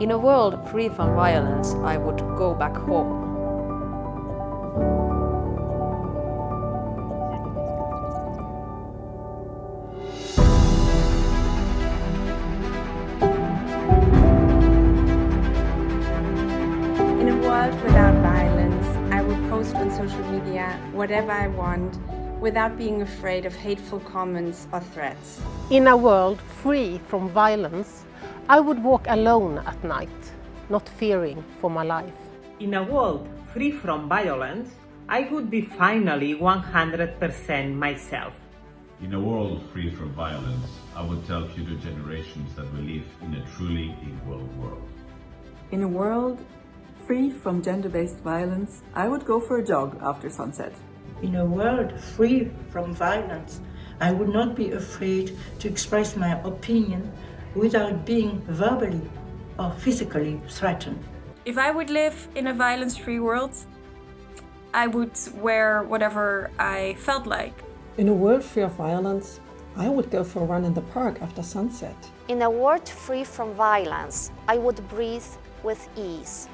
In a world free from violence, I would go back home. In a world without violence, I would post on social media whatever I want without being afraid of hateful comments or threats. In a world free from violence, I would walk alone at night, not fearing for my life. In a world free from violence, I would be finally 100% myself. In a world free from violence, I would tell future generations that we live in a truly equal world. In a world free from gender-based violence, I would go for a jog after sunset. In a world free from violence, I would not be afraid to express my opinion without being verbally or physically threatened. If I would live in a violence-free world, I would wear whatever I felt like. In a world free of violence, I would go for a run in the park after sunset. In a world free from violence, I would breathe with ease.